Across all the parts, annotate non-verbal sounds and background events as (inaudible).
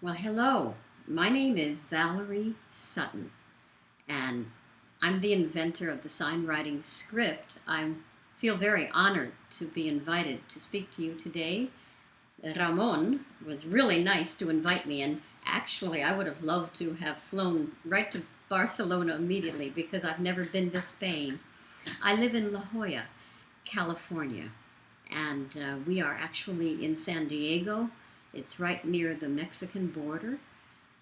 Well, hello. My name is Valerie Sutton, and I'm the inventor of the sign writing script. I feel very honored to be invited to speak to you today. Ramon was really nice to invite me, and actually, I would have loved to have flown right to Barcelona immediately because I've never been to Spain. I live in La Jolla, California, and uh, we are actually in San Diego. It's right near the Mexican border,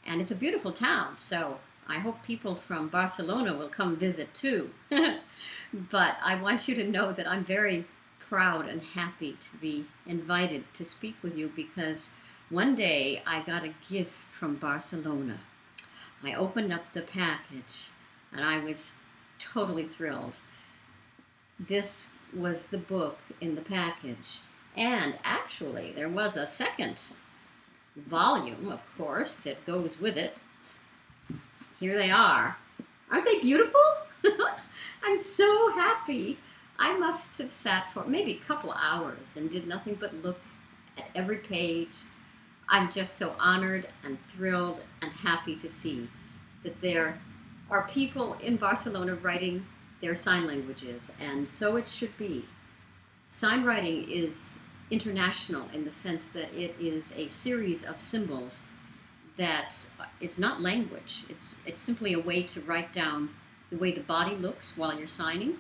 and it's a beautiful town. So I hope people from Barcelona will come visit too. (laughs) but I want you to know that I'm very proud and happy to be invited to speak with you because one day I got a gift from Barcelona. I opened up the package and I was totally thrilled. This was the book in the package. And actually, there was a second volume, of course, that goes with it. Here they are. Aren't they beautiful? (laughs) I'm so happy. I must have sat for maybe a couple hours and did nothing but look at every page. I'm just so honored and thrilled and happy to see that there are people in Barcelona writing their sign languages, and so it should be. Sign writing is international in the sense that it is a series of symbols that is not language. It's, it's simply a way to write down the way the body looks while you're signing.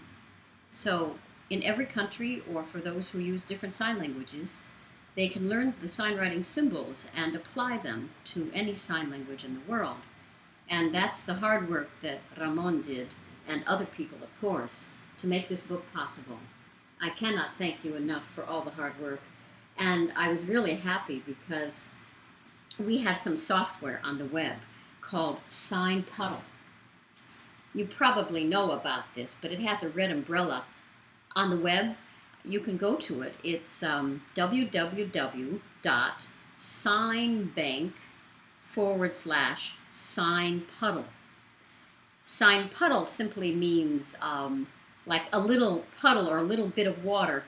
So in every country, or for those who use different sign languages, they can learn the sign writing symbols and apply them to any sign language in the world. And that's the hard work that Ramon did, and other people, of course, to make this book possible. I cannot thank you enough for all the hard work. And I was really happy because we have some software on the web called Sign Puddle. You probably know about this, but it has a red umbrella on the web. You can go to it. It's um, www.signbank forward slash sign puddle. Sign puddle simply means um, like a little puddle or a little bit of water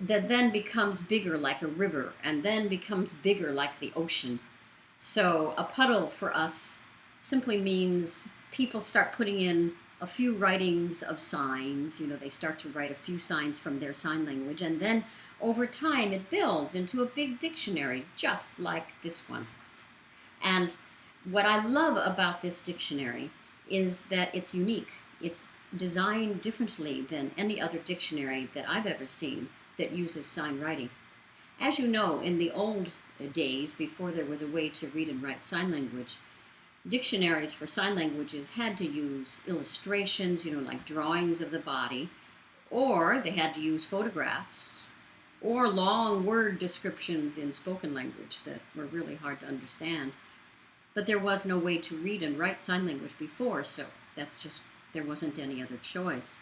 that then becomes bigger like a river and then becomes bigger like the ocean. So a puddle for us simply means people start putting in a few writings of signs. You know, they start to write a few signs from their sign language, and then over time it builds into a big dictionary, just like this one. And what I love about this dictionary is that it's unique. It's designed differently than any other dictionary that I've ever seen that uses sign writing. As you know, in the old days, before there was a way to read and write sign language, dictionaries for sign languages had to use illustrations, you know, like drawings of the body, or they had to use photographs, or long word descriptions in spoken language that were really hard to understand. But there was no way to read and write sign language before, so that's just there wasn't any other choice,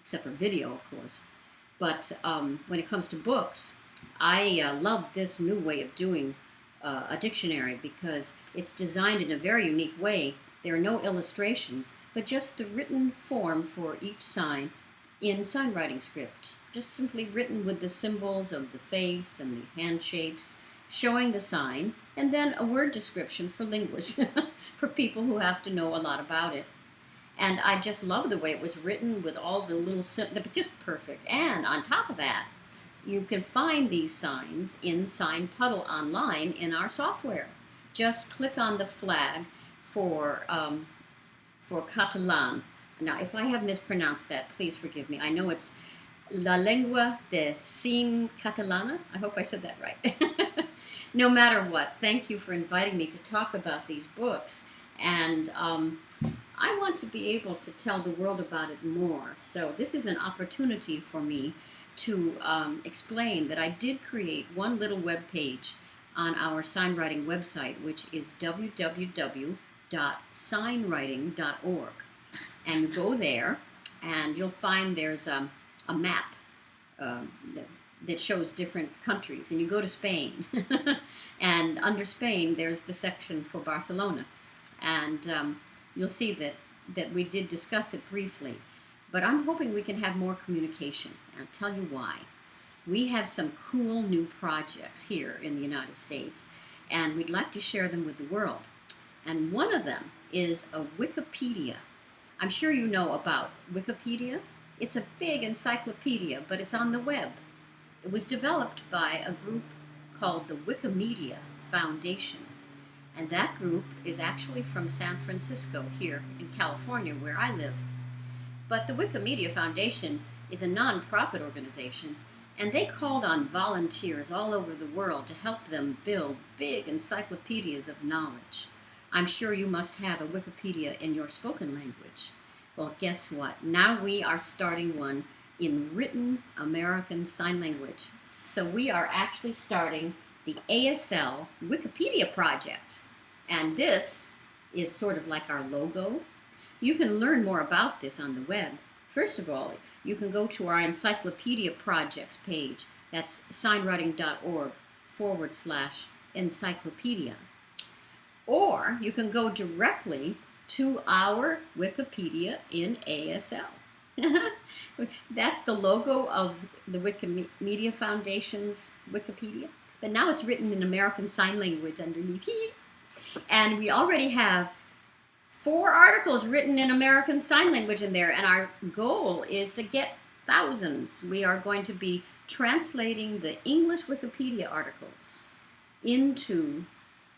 except for video, of course. But um, when it comes to books, I uh, love this new way of doing uh, a dictionary because it's designed in a very unique way. There are no illustrations, but just the written form for each sign in sign writing script. Just simply written with the symbols of the face and the hand shapes, showing the sign, and then a word description for linguists, (laughs) for people who have to know a lot about it. And I just love the way it was written with all the little, just perfect. And on top of that, you can find these signs in Sign Puddle online in our software. Just click on the flag for, um, for Catalan. Now, if I have mispronounced that, please forgive me. I know it's La Lengua de Sin Catalana. I hope I said that right. (laughs) no matter what, thank you for inviting me to talk about these books. And um, I want to be able to tell the world about it more. So this is an opportunity for me to um, explain that I did create one little web page on our signwriting website, which is www.signwriting.org. And you go there, and you'll find there's a, a map uh, that, that shows different countries. And you go to Spain, (laughs) and under Spain, there's the section for Barcelona. And um, you'll see that, that we did discuss it briefly. But I'm hoping we can have more communication. And I'll tell you why. We have some cool new projects here in the United States. and we'd like to share them with the world. And one of them is a Wikipedia. I'm sure you know about Wikipedia. It's a big encyclopedia, but it's on the web. It was developed by a group called the Wikimedia Foundation. And that group is actually from San Francisco, here in California, where I live. But the Wikimedia Foundation is a nonprofit organization, and they called on volunteers all over the world to help them build big encyclopedias of knowledge. I'm sure you must have a Wikipedia in your spoken language. Well, guess what? Now we are starting one in written American Sign Language. So we are actually starting the ASL Wikipedia project. And this is sort of like our logo. You can learn more about this on the web. First of all, you can go to our encyclopedia projects page. That's signwriting.org forward slash encyclopedia. Or you can go directly to our Wikipedia in ASL. (laughs) That's the logo of the Wikimedia Foundation's Wikipedia. But now it's written in American Sign Language underneath. (laughs) And we already have four articles written in American Sign Language in there, and our goal is to get thousands. We are going to be translating the English Wikipedia articles into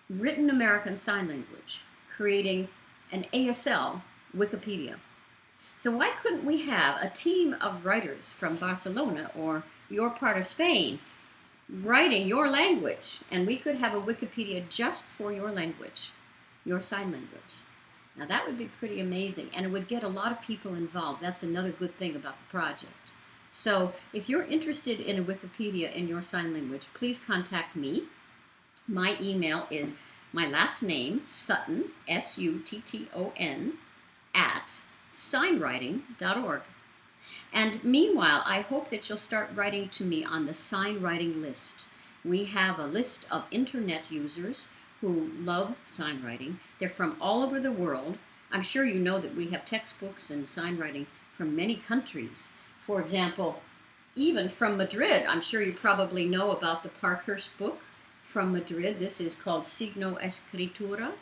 written American Sign Language, creating an ASL Wikipedia. So why couldn't we have a team of writers from Barcelona or your part of Spain writing your language, and we could have a Wikipedia just for your language, your sign language. Now that would be pretty amazing, and it would get a lot of people involved. That's another good thing about the project. So if you're interested in a Wikipedia in your sign language, please contact me. My email is my last name, Sutton, S-U-T-T-O-N, at signwriting.org. And meanwhile, I hope that you'll start writing to me on the sign writing list. We have a list of internet users who love sign writing. They're from all over the world. I'm sure you know that we have textbooks and sign writing from many countries. For example, even from Madrid. I'm sure you probably know about the Parkhurst book from Madrid. This is called Signo Escritura.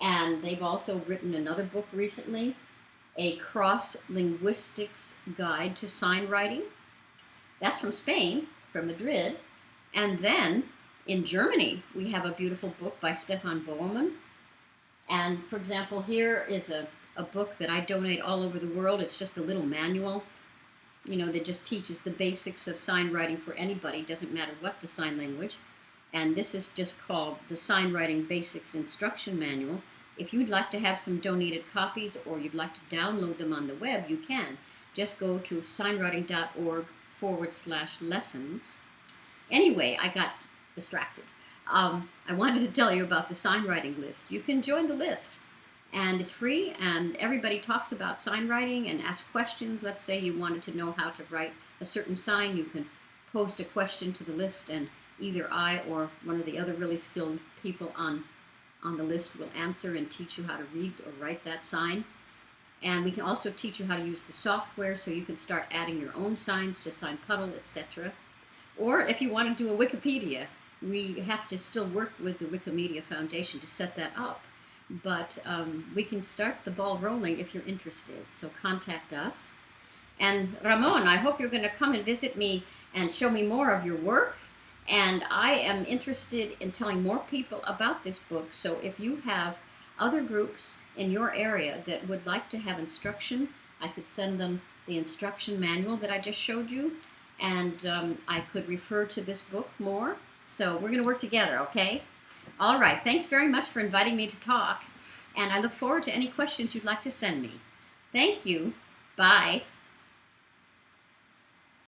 And they've also written another book recently a cross-linguistics guide to sign writing. That's from Spain, from Madrid. And then in Germany, we have a beautiful book by Stefan Bollmann. And for example, here is a, a book that I donate all over the world. It's just a little manual, you know, that just teaches the basics of sign writing for anybody, doesn't matter what the sign language. And this is just called the Sign Writing Basics Instruction Manual. If you'd like to have some donated copies or you'd like to download them on the web, you can. Just go to signwriting.org forward slash lessons. Anyway, I got distracted. Um, I wanted to tell you about the signwriting list. You can join the list and it's free and everybody talks about sign writing and ask questions. Let's say you wanted to know how to write a certain sign, you can post a question to the list and either I or one of the other really skilled people on on the list will answer and teach you how to read or write that sign. And we can also teach you how to use the software so you can start adding your own signs to Sign Puddle, etc. Or if you want to do a Wikipedia, we have to still work with the Wikimedia Foundation to set that up. But um, we can start the ball rolling if you're interested. So contact us. And Ramon, I hope you're going to come and visit me and show me more of your work and I am interested in telling more people about this book. So if you have other groups in your area that would like to have instruction, I could send them the instruction manual that I just showed you. And um, I could refer to this book more. So we're going to work together, okay? All right. Thanks very much for inviting me to talk. And I look forward to any questions you'd like to send me. Thank you. Bye.